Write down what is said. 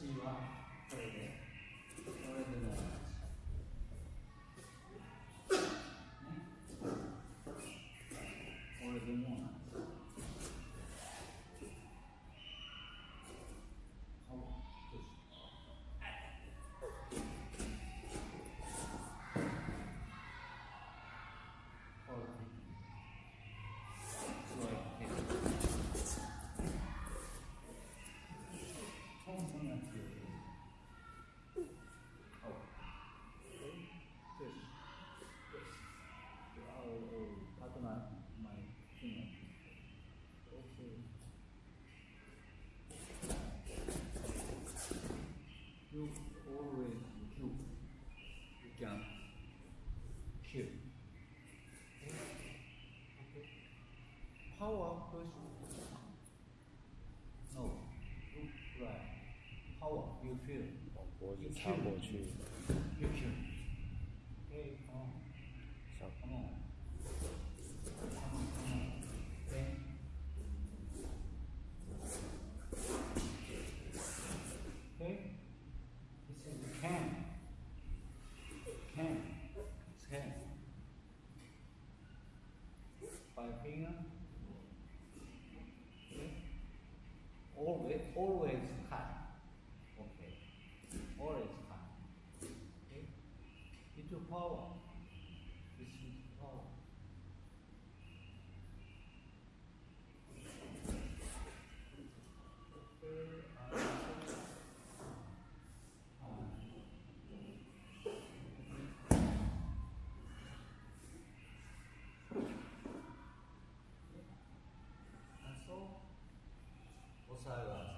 魂はこれで、これでも you always do, you can kill. Okay? okay. Power push. no, right. Power you feel. You kill. You kill. by finger. Always, always cut. Okay. Always cut. Okay. Into power. We'll